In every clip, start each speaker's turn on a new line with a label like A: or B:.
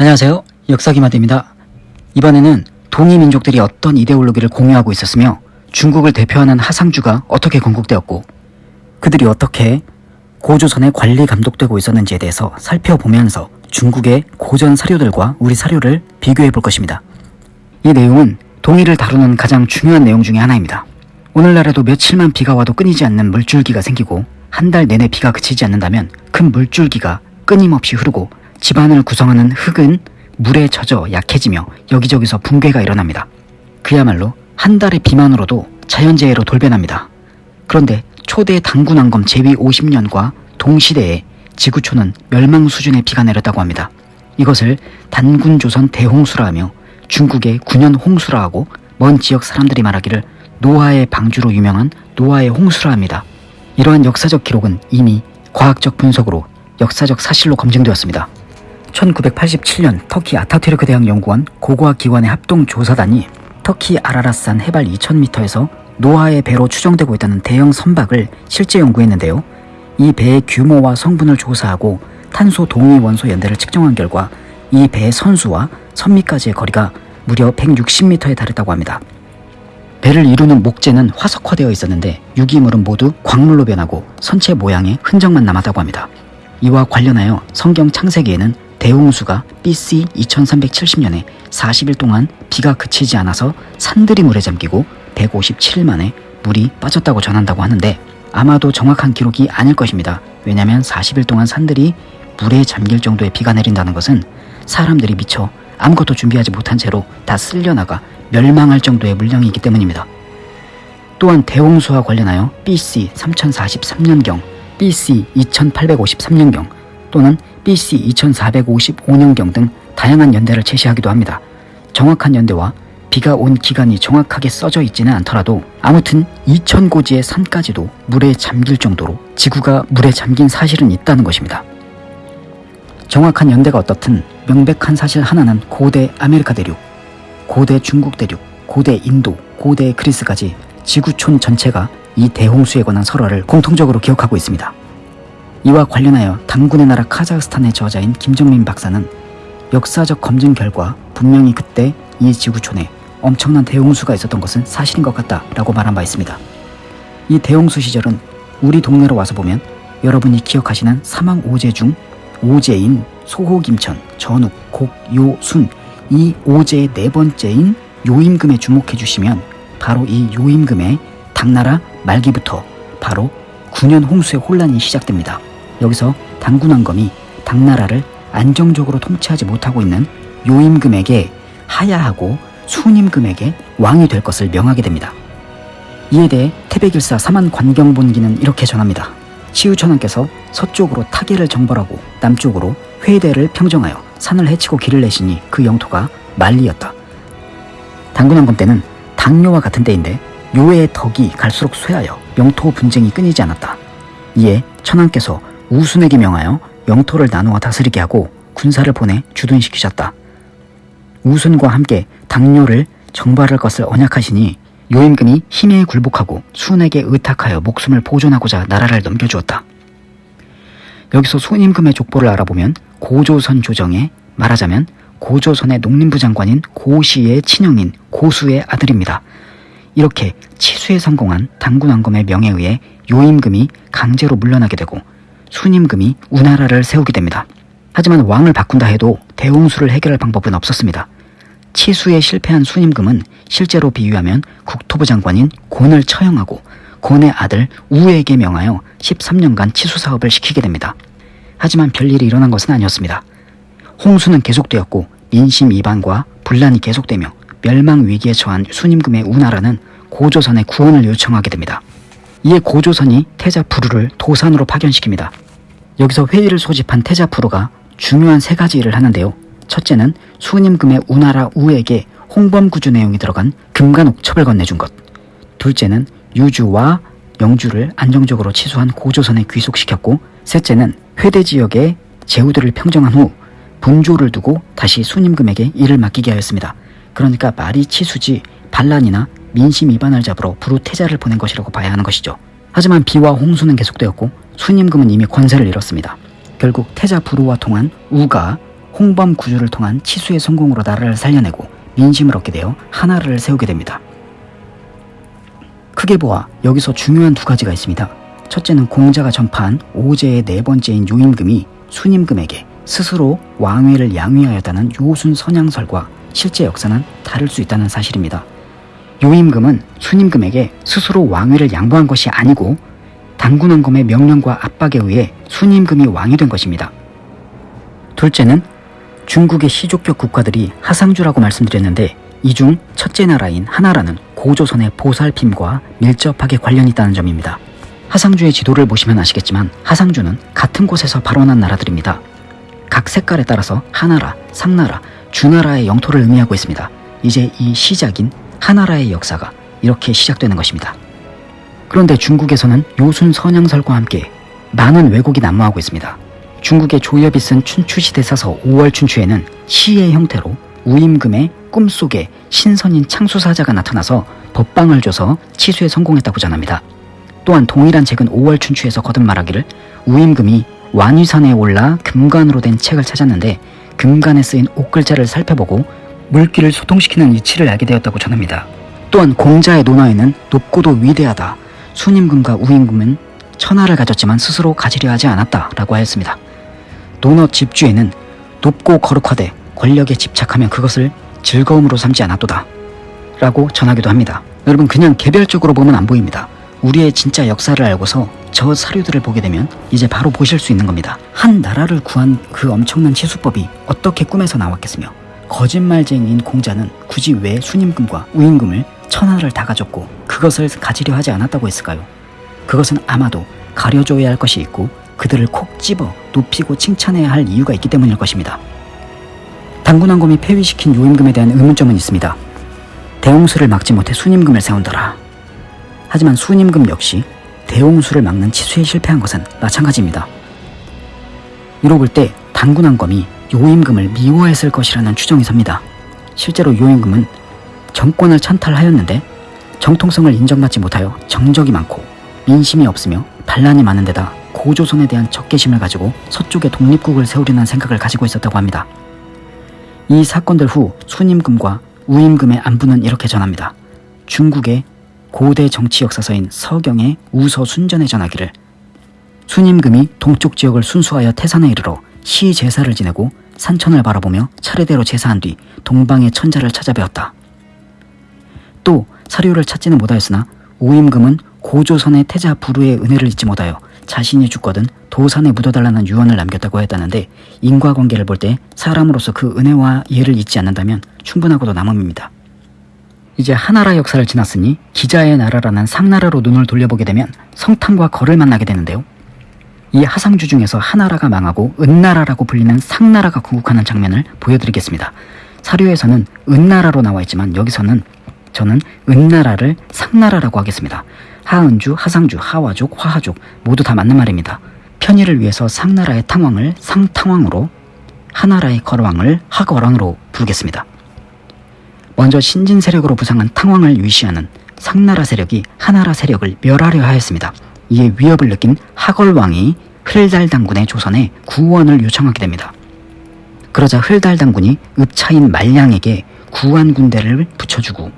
A: 안녕하세요. 역사기마대입니다. 이번에는 동이 민족들이 어떤 이데올로기를 공유하고 있었으며 중국을 대표하는 하상주가 어떻게 건국되었고 그들이 어떻게 고조선의 관리 감독되고 있었는지에 대해서 살펴보면서 중국의 고전 사료들과 우리 사료를 비교해 볼 것입니다. 이 내용은 동의를 다루는 가장 중요한 내용 중의 하나입니다. 오늘날에도 며칠만 비가 와도 끊이지 않는 물줄기가 생기고 한 달 내내 비가 그치지 않는다면 큰 물줄기가 끊임없이 흐르고 집안을 구성하는 흙은 물에 젖어 약해지며 여기저기서 붕괴가 일어납니다. 그야말로 한 달의 비만으로도 자연재해로 돌변합니다. 그런데 초대 당군왕검 제위 50년과 동시대에 지구촌은 멸망 수준의 비가 내렸다고 합니다. 이것을 단군조선 대홍수라 하며 중국의 군현 홍수라 하고 먼 지역 사람들이 말하기를 노아의 방주로 유명한 노아의 홍수라 합니다. 이러한 역사적 기록은 이미 과학적 분석으로 역사적 사실로 검증되었습니다. 1987년 터키 아타투르크 대학 연구원 고고학 기관의 합동 조사단이 터키 아라라산 해발 2000m에서 노아의 배로 추정되고 있다는 대형 선박을 실제 연구했는데요. 이 배의 규모와 성분을 조사하고 탄소 동위 원소 연대를 측정한 결과 이 배의 선수와 선미까지의 거리가 무려 160m에 달했다고 합니다. 배를 이루는 목재는 화석화되어 있었는데 유기물은 모두 광물로 변하고 선체 모양의 흔적만 남았다고 합니다. 이와 관련하여 성경 창세기에는 대홍수가 BC 2370년에 40일 동안 비가 그치지 않아서 산들이 물에 잠기고 157일 만에 물이 빠졌다고 전한다고 하는데 아마도 정확한 기록이 아닐 것입니다. 왜냐하면 40일 동안 산들이 물에 잠길 정도의 비가 내린다는 것은 사람들이 미처 아무것도 준비하지 못한 채로 다 쓸려나가 멸망할 정도의 물량이기 때문입니다. 또한 대홍수와 관련하여 BC 3043년경, BC 2853년경 또는 BC 2455년경 등 다양한 연대를 제시하기도 합니다. 정확한 연대와 비가 온 기간이 정확하게 써져 있지는 않더라도 아무튼 2000고지의 산까지도 물에 잠길 정도로 지구가 물에 잠긴 사실은 있다는 것입니다. 정확한 연대가 어떻든 명백한 사실 하나는 고대 아메리카 대륙, 고대 중국 대륙, 고대 인도, 고대 그리스까지 지구촌 전체가 이 대홍수에 관한 설화를 공통적으로 기억하고 있습니다. 이와 관련하여 단군의 나라 카자흐스탄의 저자인 김정민 박사는 역사적 검증 결과 분명히 그때 이 지구촌에 엄청난 대홍수가 있었던 것은 사실인 것 같다 라고 말한 바 있습니다. 이 대홍수 시절은 우리 동네로 와서 보면 여러분이 기억하시는 사망 오제 중 오제인 소호김천, 전욱, 곡, 요, 순 이 오제의 네 번째인 요임금에 주목해 주시면 바로 이 요임금의 당나라 말기부터 바로 9년 홍수의 혼란이 시작됩니다. 여기서 당군왕검이 당나라를 안정적으로 통치하지 못하고 있는 요임금에게 하야하고 순임금에게 왕이 될 것을 명하게 됩니다. 이에 대해 태백일사 사만관경본기는 이렇게 전합니다. 치우천왕께서 서쪽으로 타계를 정벌하고 남쪽으로 회대를 평정하여 산을 헤치고 길을 내시니 그 영토가 만리였다. 당군왕검 때는 당뇨와 같은 때인데 요의 덕이 갈수록 쇠하여 영토 분쟁이 끊이지 않았다. 이에 천왕께서 우순에게 명하여 영토를 나누어 다스리게 하고 군사를 보내 주둔시키셨다. 우순과 함께 당뇨를 정발할 것을 언약하시니 요임금이 힘에 굴복하고 순에게 의탁하여 목숨을 보존하고자 나라를 넘겨주었다. 여기서 순임금의 족보를 알아보면 고조선 조정에 말하자면 고조선의 농림부 장관인 고시의 친형인 고수의 아들입니다. 이렇게 치수에 성공한 당군왕검의 명에 의해 요임금이 강제로 물러나게 되고 순임금이 우나라를 세우게 됩니다. 하지만 왕을 바꾼다 해도 대홍수를 해결할 방법은 없었습니다. 치수에 실패한 순임금은 실제로 비유하면 국토부 장관인 곤을 처형하고 곤의 아들 우에게 명하여 13년간 치수 사업을 시키게 됩니다. 하지만 별일이 일어난 것은 아니었습니다. 홍수는 계속되었고 민심 이반과 분란이 계속되며 멸망 위기에 처한 순임금의 우나라는 고조선의 구원을 요청하게 됩니다. 이에 고조선이 태자 부루를 도산으로 파견시킵니다. 여기서 회의를 소집한 태자 부루가 중요한 세 가지 일을 하는데요. 첫째는 수님금의 우나라 우에게 홍범구주 내용이 들어간 금간옥첩을 건네준 것. 둘째는 유주와 영주를 안정적으로 치수한 고조선에 귀속시켰고 셋째는 회대 지역의 제후들을 평정한 후 분조를 두고 다시 수님금에게 일을 맡기게 하였습니다. 그러니까 말이 치수지 반란이나 민심 위반을 잡으러 부루태자를 보낸 것이라고 봐야 하는 것이죠. 하지만 비와 홍수는 계속되었고 수님금은 이미 권세를 잃었습니다. 결국 태자 부루와 통한 우가 홍범 구주를 통한 치수의 성공으로 나라를 살려내고 민심을 얻게 되어 하나라를 세우게 됩니다. 크게 보아 여기서 중요한 두 가지가 있습니다. 첫째는 공자가 전파한 오제의 네 번째인 요임금이 순임금에게 스스로 왕위를 양위하였다는 요순 선양설과 실제 역사는 다를 수 있다는 사실입니다. 요임금은 순임금에게 스스로 왕위를 양보한 것이 아니고 당군왕검의 명령과 압박에 의해 순임금이 왕이 된 것입니다. 둘째는 중국의 시족격 국가들이 하상주라고 말씀드렸는데 이 중 첫째 나라인 하나라는 고조선의 보살핌과 밀접하게 관련이 있다는 점입니다. 하상주의 지도를 보시면 아시겠지만 하상주는 같은 곳에서 발원한 나라들입니다. 각 색깔에 따라서 하나라, 상나라, 주나라의 영토를 의미하고 있습니다. 이제 이 시작인 하나라의 역사가 이렇게 시작되는 것입니다. 그런데 중국에서는 요순 선양설과 함께 많은 왜곡이 난무하고 있습니다. 중국의 조엽이 쓴 춘추시대 사서 5월 춘추에는 시의 형태로 우임금의 꿈속에 신선인 창수사자가 나타나서 법방을 줘서 치수에 성공했다고 전합니다. 또한 동일한 책은 5월 춘추에서 거듭 말하기를 우임금이 완위산에 올라 금관으로 된 책을 찾았는데 금관에 쓰인 옥글자를 살펴보고 물기를 소통시키는 이치를 알게 되었다고 전합니다. 또한 공자의 논어에는 높고도 위대하다. 순임금과 우임금은 천하를 가졌지만 스스로 가지려 하지 않았다 라고 하였습니다. 논어 집주에는 높고 거룩하되 권력에 집착하면 그것을 즐거움으로 삼지 않았도다. 라고 전하기도 합니다. 여러분 그냥 개별적으로 보면 안 보입니다. 우리의 진짜 역사를 알고서 저 사료들을 보게 되면 이제 바로 보실 수 있는 겁니다. 한 나라를 구한 그 엄청난 치수법이 어떻게 꿈에서 나왔겠으며 거짓말쟁이인 공자는 굳이 왜 순임금과 우임금을 천하를 다 가졌고 그것을 가지려 하지 않았다고 했을까요? 그것은 아마도 가려줘야 할 것이 있고 그들을 콕 집어 높이고 칭찬해야 할 이유가 있기 때문일 것입니다. 당군왕검이 폐위시킨 요임금에 대한 의문점은 있습니다. 대홍수를 막지 못해 순임금을 세운더라. 하지만 순임금 역시 대홍수를 막는 치수에 실패한 것은 마찬가지입니다. 이로 볼때 당군왕검이 요임금을 미워했을 것이라는 추정이 섭니다. 실제로 요임금은 정권을 찬탈하였는데 정통성을 인정받지 못하여 정적이 많고 민심이 없으며 반란이 많은 데다 고조선에 대한 적개심을 가지고 서쪽에 독립국을 세우려는 생각을 가지고 있었다고 합니다. 이 사건들 후 순임금과 우임금의 안부는 이렇게 전합니다. 중국의 고대 정치 역사서인 서경의 우서 순전에 전하기를 순임금이 동쪽 지역을 순수하여 태산에 이르러 시 제사를 지내고 산천을 바라보며 차례대로 제사한 뒤 동방의 천자를 찾아뵈었다. 또 사료를 찾지는 못하였으나 우임금은 고조선의 태자 부루의 은혜를 잊지 못하여 자신이 죽거든 도산에 묻어달라는 유언을 남겼다고 했다는데 인과관계를 볼 때 사람으로서 그 은혜와 예를 잊지 않는다면 충분하고도 남음입니다. 이제 하나라 역사를 지났으니 기자의 나라라는 상나라로 눈을 돌려보게 되면 성탄과 거를 만나게 되는데요. 이 하상주 중에서 하나라가 망하고 은나라라고 불리는 상나라가 궁극하는 장면을 보여드리겠습니다. 사료에서는 은나라로 나와 있지만 여기서는 저는 은나라를 상나라라고 하겠습니다. 하은주, 하상주, 하와족, 화하족 모두 다 맞는 말입니다. 편의를 위해서 상나라의 탕왕을 상탕왕으로 하나라의 거왕을 하거왕으로 부르겠습니다. 먼저 신진 세력으로 부상한 탕왕을 위시하는 상나라 세력이 하나라 세력을 멸하려 하였습니다. 이에 위협을 느낀 하걸왕이 흘달 당군의 조선에 구원을 요청하게 됩니다. 그러자 흘달 당군이 읍차인 말량에게 구한 군대를 붙여주고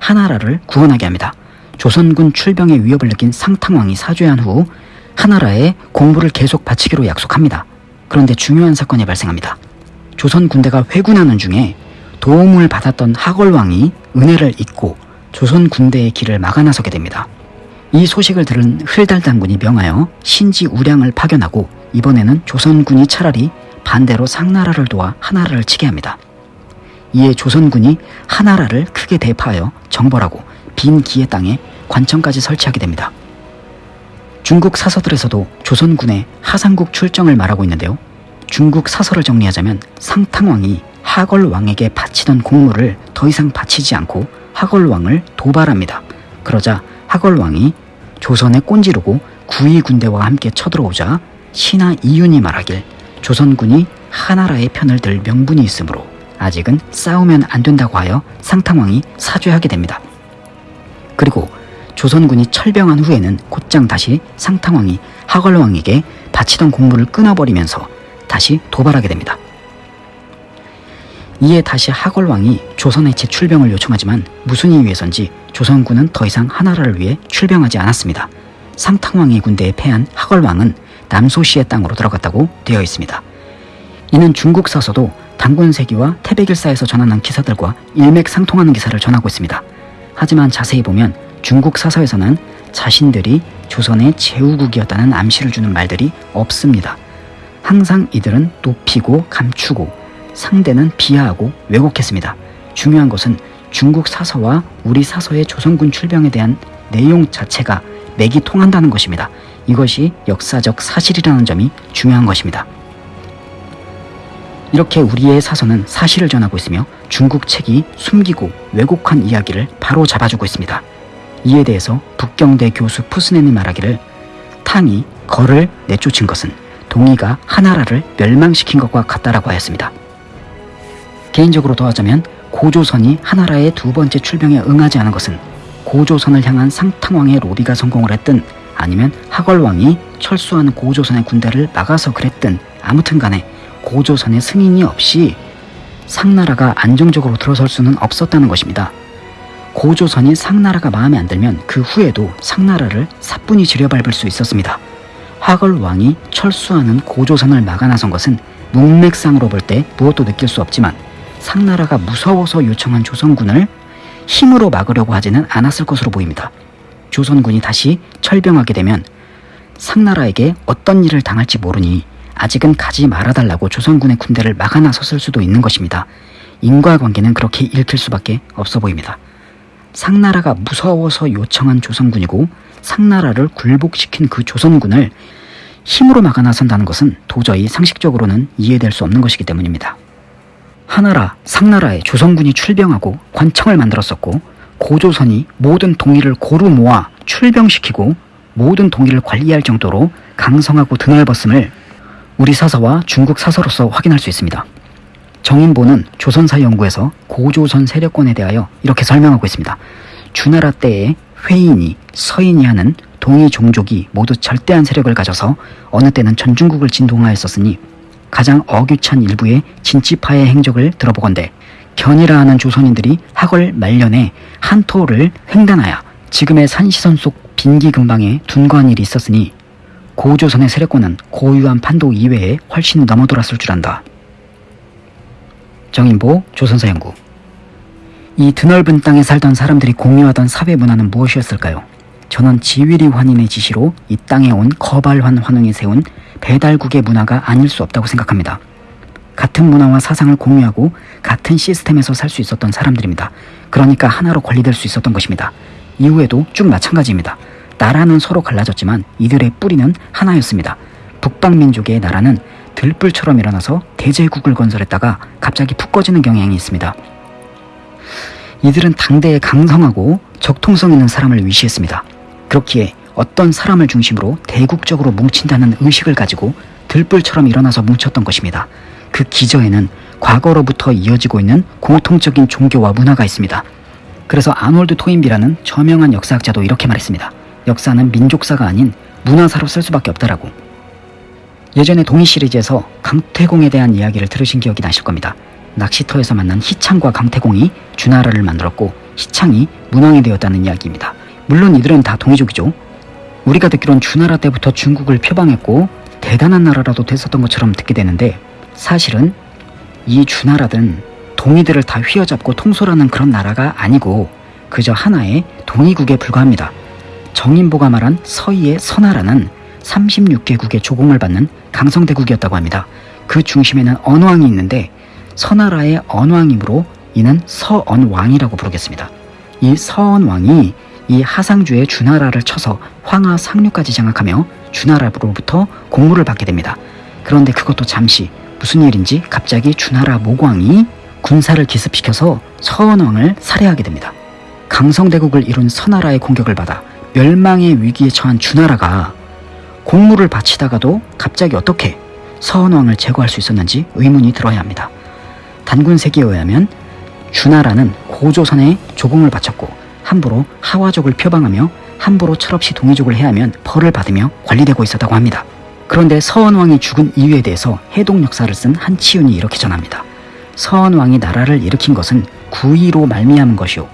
A: 하나라를 구원하게 합니다. 조선군 출병의 위협을 느낀 상탕왕이 사죄한 후 하나라에 공부를 계속 바치기로 약속합니다. 그런데 중요한 사건이 발생합니다. 조선 군대가 회군하는 중에 도움을 받았던 하걸왕이 은혜를 잊고 조선 군대의 길을 막아 나서게 됩니다. 이 소식을 들은 흘달 당군이 명하여 신지 우량을 파견하고 이번에는 조선군이 차라리 반대로 상나라를 도와 하나라를 치게 합니다. 이에 조선군이 하나라를 크게 대파하여 정벌하고 빈 기의 땅에 관청까지 설치하게 됩니다. 중국 사서들에서도 조선군의 하상국 출정을 말하고 있는데요. 중국 사서를 정리하자면 상탕왕이 하걸왕에게 바치던 공물을 더 이상 바치지 않고 하걸왕을 도발합니다. 그러자 하걸왕이 조선에 꼰지르고 구이 군대와 함께 쳐들어오자 신하 이윤이 말하길 조선군이 하나라의 편을 들 명분이 있으므로 아직은 싸우면 안 된다고 하여 상탕왕이 사죄하게 됩니다. 그리고 조선군이 철병한 후에는 곧장 다시 상탕왕이 하걸왕에게 바치던 공물을 끊어버리면서 다시 도발하게 됩니다. 이에 다시 하걸왕이 조선의 재출병을 요청하지만 무슨 이유에선지 조선군은 더 이상 하나라를 위해 출병하지 않았습니다. 상탕왕의 군대에 패한 하걸왕은 남소시의 땅으로 들어갔다고 되어 있습니다. 이는 중국 사서도 당군세기와 태백일사에서 전하는 기사들과 일맥상통하는 기사를 전하고 있습니다. 하지만 자세히 보면 중국 사서에서는 자신들이 조선의 제후국이었다는 암시를 주는 말들이 없습니다. 항상 이들은 높이고 감추고 상대는 비하하고 왜곡했습니다. 중요한 것은 중국 사서와 우리 사서의 조선군 출병에 대한 내용 자체가 맥이 통한다는 것입니다. 이것이 역사적 사실이라는 점이 중요한 것입니다. 이렇게 우리의 사서는 사실을 전하고 있으며 중국 책이 숨기고 왜곡한 이야기를 바로 잡아주고 있습니다. 이에 대해서 북경대 교수 푸스넨이 말하기를 탕이 거를 내쫓은 것은 동이가 하나라를 멸망시킨 것과 같다라고 하였습니다. 개인적으로 더하자면 고조선이 하나라의 두 번째 출병에 응하지 않은 것은 고조선을 향한 상탕왕의 로비가 성공을 했든 아니면 하걸왕이 철수하는 고조선의 군대를 막아서 그랬든 아무튼 간에 고조선의 승인이 없이 상나라가 안정적으로 들어설 수는 없었다는 것입니다. 고조선이 상나라가 마음에 안 들면 그 후에도 상나라를 사뿐히 지려밟을 수 있었습니다. 화걸왕이 철수하는 고조선을 막아 나선 것은 문맥상으로 볼 때 무엇도 느낄 수 없지만 상나라가 무서워서 요청한 조선군을 힘으로 막으려고 하지는 않았을 것으로 보입니다. 조선군이 다시 철병하게 되면 상나라에게 어떤 일을 당할지 모르니 아직은 가지 말아달라고 조선군의 군대를 막아 나섰을 수도 있는 것입니다. 인과관계는 그렇게 읽힐 수밖에 없어 보입니다. 상나라가 무서워서 요청한 조선군이고 상나라를 굴복시킨 그 조선군을 힘으로 막아 나선다는 것은 도저히 상식적으로는 이해될 수 없는 것이기 때문입니다. 하나라, 상나라에 조선군이 출병하고 관청을 만들었었고 고조선이 모든 동의를 고루 모아 출병시키고 모든 동의를 관리할 정도로 강성하고 드넓었음을 우리 사서와 중국 사서로서 확인할 수 있습니다. 정인보는 조선사 연구에서 고조선 세력권에 대하여 이렇게 설명하고 있습니다. 주나라 때에 회인이 서인이 하는 동이 종족이 모두 절대한 세력을 가져서 어느 때는 전중국을 진동하였었으니 가장 어규찬 일부의 진치파의 행적을 들어보건대 견이라 하는 조선인들이 학월 말년에 한토를 횡단하여 지금의 산시선 속 빈기 근방에 둔거한 일이 있었으니 고조선의 세력권은 고유한 판도 이외에 훨씬 넘어돌았을 줄 안다. 정인보 조선사 연구 이 드넓은 땅에 살던 사람들이 공유하던 사회 문화는 무엇이었을까요? 저는 지위리 환인의 지시로 이 땅에 온 거발환 환웅이 세운 배달국의 문화가 아닐 수 없다고 생각합니다. 같은 문화와 사상을 공유하고 같은 시스템에서 살 수 있었던 사람들입니다. 그러니까 하나로 관리될 수 있었던 것입니다. 이후에도 쭉 마찬가지입니다. 나라는 서로 갈라졌지만 이들의 뿌리는 하나였습니다. 북방민족의 나라는 들불처럼 일어나서 대제국을 건설했다가 갑자기 푹 꺼지는 경향이 있습니다. 이들은 당대에 강성하고 적통성 있는 사람을 위시했습니다. 그렇기에 어떤 사람을 중심으로 대국적으로 뭉친다는 의식을 가지고 들불처럼 일어나서 뭉쳤던 것입니다. 그 기저에는 과거로부터 이어지고 있는 공통적인 종교와 문화가 있습니다. 그래서 아놀드 토인비라는 저명한 역사학자도 이렇게 말했습니다. 역사는 민족사가 아닌 문화사로 쓸 수밖에 없다라고. 예전에 동희 시리즈에서 강태공에 대한 이야기를 들으신 기억이 나실 겁니다. 낚시터에서 만난 희창과 강태공이 주나라를 만들었고 희창이 문왕이 되었다는 이야기입니다. 물론 이들은 다 동이족이죠. 우리가 듣기론 주나라 때부터 중국을 표방했고 대단한 나라라도 됐었던 것처럼 듣게 되는데 사실은 이 주나라든 동이들을 다 휘어잡고 통솔하는 그런 나라가 아니고 그저 하나의 동이국에 불과합니다. 정인보가 말한 서희의 선하라는 36개국의 조공을 받는 강성대국이었다고 합니다. 그 중심에는 언왕이 있는데 선하라의 언왕이므로 이는 서언왕이라고 부르겠습니다. 이 서언왕이 이 하상주의 주나라를 쳐서 황하 상류까지 장악하며 주나라로부터 공물을 받게 됩니다. 그런데 그것도 잠시 무슨 일인지 갑자기 주나라 모광이 군사를 기습시켜서 서언왕을 살해하게 됩니다. 강성대국을 이룬 서나라의 공격을 받아 멸망의 위기에 처한 주나라가 공물을 바치다가도 갑자기 어떻게 서언왕을 제거할 수 있었는지 의문이 들어야 합니다. 단군 세기에 의하면 주나라는 고조선에 조공을 바쳤고 함부로 하와족을 표방하며 함부로 철없이 동이족을 해하면 벌을 받으며 관리되고 있었다고 합니다. 그런데 서원왕이 죽은 이유에 대해서 해동 역사를 쓴 한치윤이 이렇게 전합니다. 서원왕이 나라를 일으킨 것은 구의로 말미암은 것이요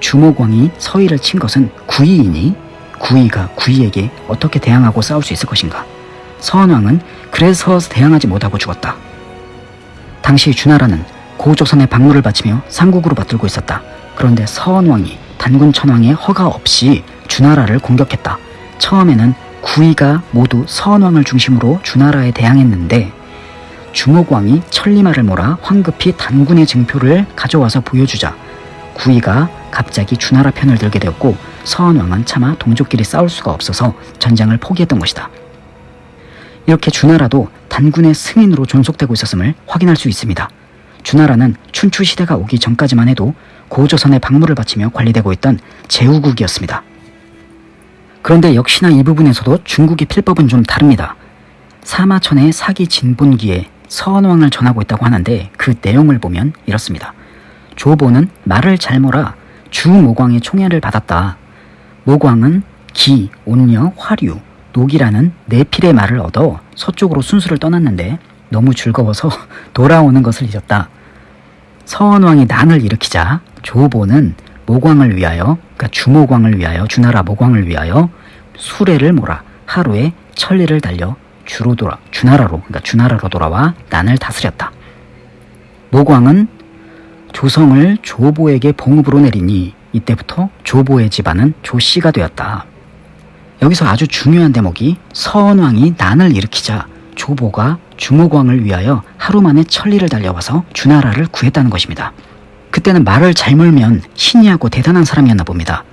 A: 주목왕이 서의를 친 것은 구의이니 구의가 구의에게 어떻게 대항하고 싸울 수 있을 것인가 서원왕은 그래서 대항하지 못하고 죽었다. 당시 주나라는 고조선의 박물을 바치며 삼국으로 맞들고 있었다. 그런데 서원왕이 단군 천왕의 허가 없이 주나라를 공격했다. 처음에는 구이가 모두 서원왕을 중심으로 주나라에 대항했는데 주목왕이 천리마를 몰아 황급히 단군의 증표를 가져와서 보여주자 구이가 갑자기 주나라 편을 들게 되었고 서원왕은 차마 동족끼리 싸울 수가 없어서 전쟁을 포기했던 것이다. 이렇게 주나라도 단군의 승인으로 존속되고 있었음을 확인할 수 있습니다. 주나라는 춘추 시대가 오기 전까지만 해도 고조선의 박물을 바치며 관리되고 있던 제후국이었습니다. 그런데 역시나 이 부분에서도 중국의 필법은 좀 다릅니다. 사마천의 사기 진본기에 서원왕을 전하고 있다고 하는데 그 내용을 보면 이렇습니다. 조보는 말을 잘 몰아 주모광의 총애를 받았다. 모광은 기, 온녀, 화류, 녹이라는 네 필의 말을 얻어 서쪽으로 순수를 떠났는데 너무 즐거워서 돌아오는 것을 잊었다. 서원왕이 난을 일으키자 조보는 모광을 위하여 그러니까 주모광을 위하여 주나라 모광을 위하여 수레를 몰아 하루에 천리를 달려 주로 돌아 주나라로 그러니까 주나라로 돌아와 난을 다스렸다. 모광은 조성을 조보에게 봉급으로 내리니 이때부터 조보의 집안은 조씨가 되었다. 여기서 아주 중요한 대목이 서원왕이 난을 일으키자 조보가 주모광을 위하여 하루 만에 천리를 달려와서 주나라를 구했다는 것입니다. 그때는 말을 잘 몰면 신이하고 대단한 사람이었나 봅니다.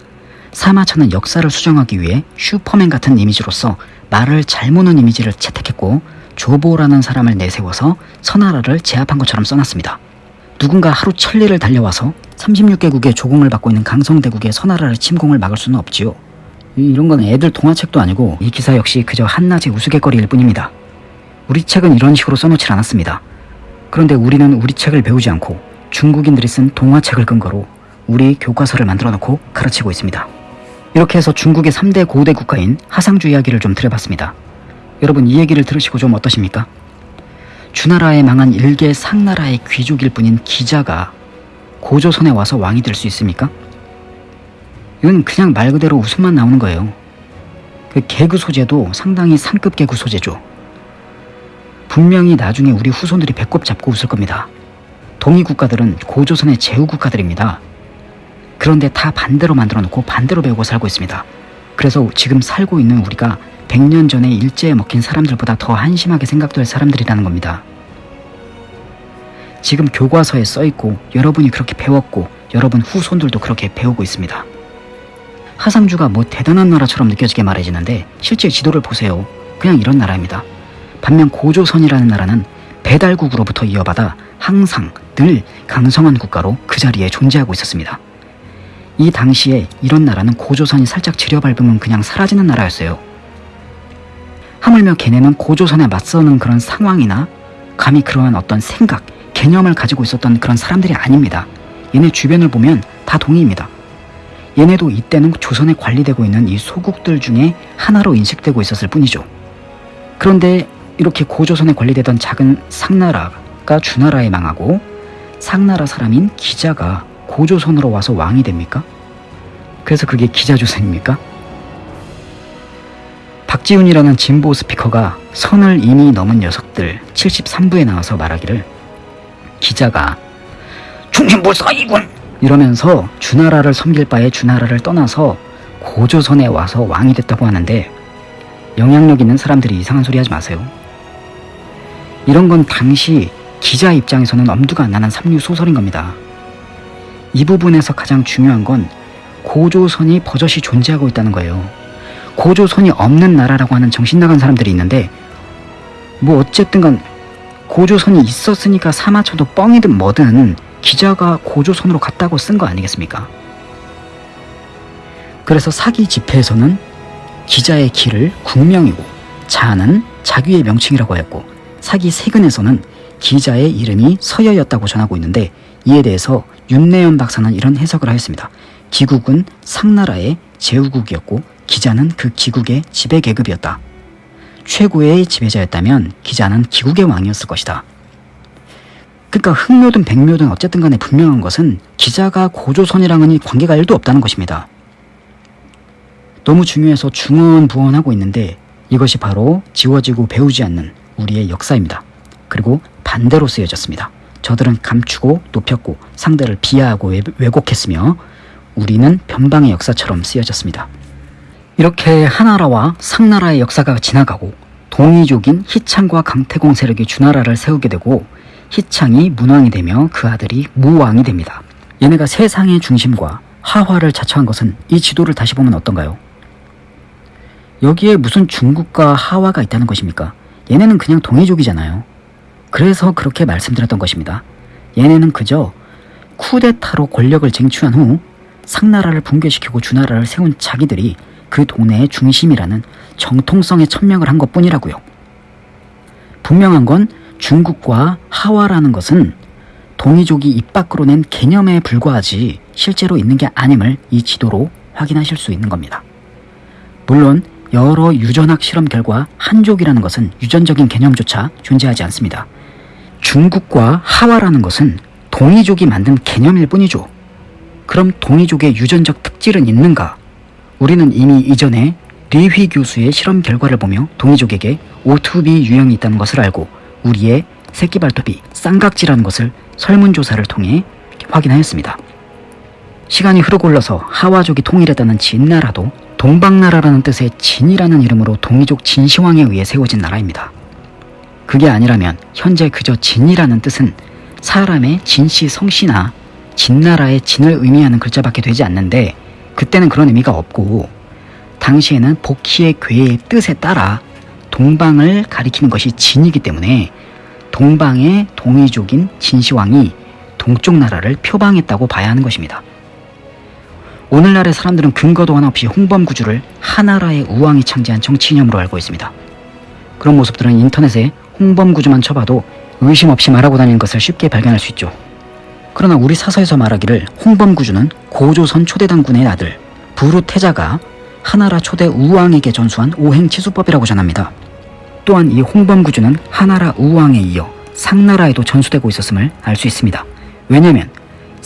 A: 사마천은 역사를 수정하기 위해 슈퍼맨 같은 이미지로서 말을 잘 모는 이미지를 채택했고 조보라는 사람을 내세워서 선나라를 제압한 것처럼 써놨습니다. 누군가 하루 천리를 달려와서 36개국의 조공을 받고 있는 강성대국의 선나라를 침공을 막을 수는 없지요. 이런 건 애들 동화책도 아니고 이 기사 역시 그저 한낮의 우스갯거리일 뿐입니다. 우리 책은 이런 식으로 써놓질 않았습니다. 그런데 우리는 우리 책을 배우지 않고 중국인들이 쓴 동화책을 근거로 우리 교과서를 만들어 놓고 가르치고 있습니다. 이렇게 해서 중국의 3대 고대 국가인 하상주 이야기를 좀 드려봤습니다. 여러분 이 얘기를 들으시고 좀 어떠십니까? 주나라에 망한 일개 상나라의 귀족일 뿐인 기자가 고조선에 와서 왕이 될 수 있습니까? 이건 그냥 말 그대로 웃음만 나오는 거예요. 그 개그 소재도 상당히 상급 개그 소재죠. 분명히 나중에 우리 후손들이 배꼽 잡고 웃을 겁니다. 동이 국가들은 고조선의 제후 국가들입니다. 그런데 다 반대로 만들어 놓고 반대로 배우고 살고 있습니다. 그래서 지금 살고 있는 우리가 100년 전에 일제에 먹힌 사람들보다 더 한심하게 생각될 사람들이라는 겁니다. 지금 교과서에 써있고 여러분이 그렇게 배웠고 여러분 후손들도 그렇게 배우고 있습니다. 하상주가 뭐 대단한 나라처럼 느껴지게 말해지는데 실제 지도를 보세요. 그냥 이런 나라입니다. 반면 고조선이라는 나라는 배달국으로부터 이어받아 항상 늘 강성한 국가로 그 자리에 존재하고 있었습니다. 이 당시에 이런 나라는 고조선이 살짝 지려밟으면 그냥 사라지는 나라였어요. 하물며 걔네는 고조선에 맞서는 그런 상황이나 감히 그러한 어떤 생각, 개념을 가지고 있었던 그런 사람들이 아닙니다. 얘네 주변을 보면 다 동의입니다. 얘네도 이때는 조선에 관리되고 있는 이 소국들 중에 하나로 인식되고 있었을 뿐이죠. 그런데 이렇게 고조선에 관리되던 작은 상나라가 주나라에 망하고 상나라 사람인 기자가 고조선으로 와서 왕이 됩니까? 그래서 그게 기자조선입니까? 박지훈이라는 진보 스피커가 선을 이미 넘은 녀석들 73부에 나와서 말하기를 기자가 중심불사이군 이러면서 주나라를 섬길 바에 주나라를 떠나서 고조선에 와서 왕이 됐다고 하는데 영향력 있는 사람들이 이상한 소리 하지 마세요. 이런 건 당시 기자 입장에서는 엄두가 안 나는 삼류 소설인 겁니다. 이 부분에서 가장 중요한 건 고조선이 버젓이 존재하고 있다는 거예요. 고조선이 없는 나라라고 하는 정신 나간 사람들이 있는데 뭐 어쨌든 간 고조선이 있었으니까 사마쳐도 뻥이든 뭐든 기자가 고조선으로 갔다고 쓴 거 아니겠습니까? 그래서 사기 집회에서는 기자의 기를 국명이고 자는 자귀의 명칭이라고 하였고 사기 세근에서는 기자의 이름이 서여였다고 전하고 있는데 이에 대해서 윤내연 박사는 이런 해석을 하였습니다. 기국은 상나라의 제후국이었고 기자는 그 기국의 지배 계급이었다. 최고의 지배자였다면 기자는 기국의 왕이었을 것이다. 그러니까 흑묘든 백묘든 어쨌든 간에 분명한 것은 기자가 고조선이랑은 관계가 1도 없다는 것입니다. 너무 중요해서 중언부언하고 있는데 이것이 바로 지워지고 배우지 않는 우리의 역사입니다. 그리고 반대로 쓰여졌습니다. 저들은 감추고 높였고 상대를 비하하고 왜- 왜곡했으며 우리는 변방의 역사처럼 쓰여졌습니다. 이렇게 하나라와 상나라의 역사가 지나가고 동이족인 희창과 강태공 세력이 주나라를 세우게 되고 희창이 문왕이 되며 그 아들이 무왕이 됩니다. 얘네가 세상의 중심과 하화를 자처한 것은 이 지도를 다시 보면 어떤가요? 여기에 무슨 중국과 하화가 있다는 것입니까? 얘네는 그냥 동이족이잖아요. 그래서 그렇게 말씀드렸던 것입니다. 얘네는 그저 쿠데타로 권력을 쟁취한 후 상나라를 붕괴시키고 주나라를 세운 자기들이 그 동네의 중심이라는 정통성의 천명을 한 것뿐이라고요. 분명한 건 중국과 하와라는 것은 동이족이 입 밖으로 낸 개념에 불과하지 실제로 있는 게 아님을 이 지도로 확인하실 수 있는 겁니다. 물론 여러 유전학 실험 결과 한족이라는 것은 유전적인 개념조차 존재하지 않습니다. 중국과 하와라는 것은 동이족이 만든 개념일 뿐이죠. 그럼 동이족의 유전적 특질은 있는가? 우리는 이미 이전에 리휘 교수의 실험 결과를 보며 동이족에게 오투비 유형이 있다는 것을 알고 우리의 새끼 발톱이 쌍각지라는 것을 설문조사를 통해 확인하였습니다. 시간이 흐르고 흘러서 하와족이 통일했다는 진나라도 동방나라라는 뜻의 진이라는 이름으로 동이족 진시황에 의해 세워진 나라입니다. 그게 아니라면 현재 그저 진이라는 뜻은 사람의 진씨 성씨나 진나라의 진을 의미하는 글자밖에 되지 않는데 그때는 그런 의미가 없고 당시에는 복희의 괴의 뜻에 따라 동방을 가리키는 것이 진이기 때문에 동방의 동이족인 진시황이 동쪽 나라를 표방했다고 봐야 하는 것입니다. 오늘날의 사람들은 근거도 하나 없이 홍범 구주를 하나라의 우왕이 창제한 정치 이념으로 알고 있습니다. 그런 모습들은 인터넷에 홍범 구주만 쳐봐도 의심 없이 말하고 다니는 것을 쉽게 발견할 수 있죠. 그러나 우리 사서에서 말하기를 홍범 구주는 고조선 초대당군의 아들 부루 태자가 하나라 초대 우왕에게 전수한 오행치수법이라고 전합니다. 또한 이 홍범구주는 하나라 우왕에 이어 상나라에도 전수되고 있었음을 알 수 있습니다. 왜냐하면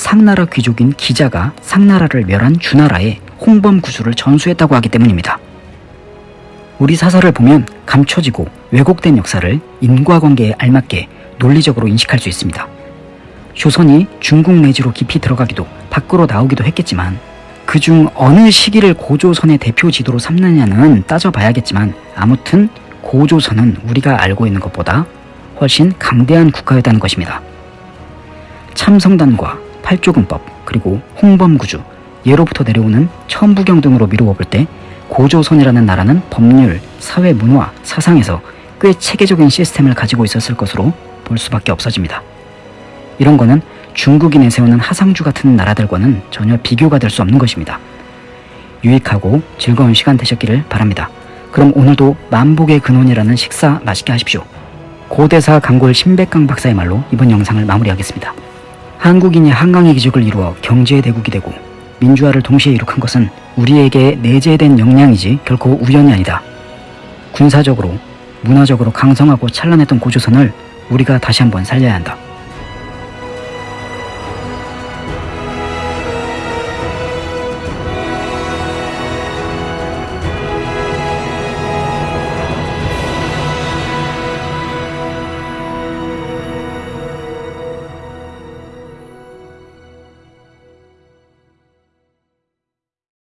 A: 상나라 귀족인 기자가 상나라를 멸한 주나라에 홍범구주를 전수했다고 하기 때문입니다. 우리 사설을 보면 감춰지고 왜곡된 역사를 인과관계에 알맞게 논리적으로 인식할 수 있습니다. 조선이 중국 내지로 깊이 들어가기도 밖으로 나오기도 했겠지만 그중 어느 시기를 고조선의 대표 지도로 삼느냐는 따져봐야겠지만 아무튼 고조선은 우리가 알고 있는 것보다 훨씬 강대한 국가였다는 것입니다. 참성단과 팔조금법 그리고 홍범구주 예로부터 내려오는 천부경 등으로 미루어 볼 때 고조선이라는 나라는 법률, 사회 문화, 사상에서 꽤 체계적인 시스템을 가지고 있었을 것으로 볼 수밖에 없어집니다. 이런 거는 중국이 내세우는 하상주 같은 나라들과는 전혀 비교가 될 수 없는 것입니다. 유익하고 즐거운 시간 되셨기를 바랍니다. 그럼 오늘도 만복의 근원이라는 식사 맛있게 하십시오. 고대사 강골 신백강 박사의 말로 이번 영상을 마무리하겠습니다. 한국인이 한강의 기적을 이루어 경제의 대국이 되고 민주화를 동시에 이룩한 것은 우리에게 내재된 역량이지 결코 우연이 아니다. 군사적으로, 문화적으로 강성하고 찬란했던 고조선을 우리가 다시 한번 살려야 한다.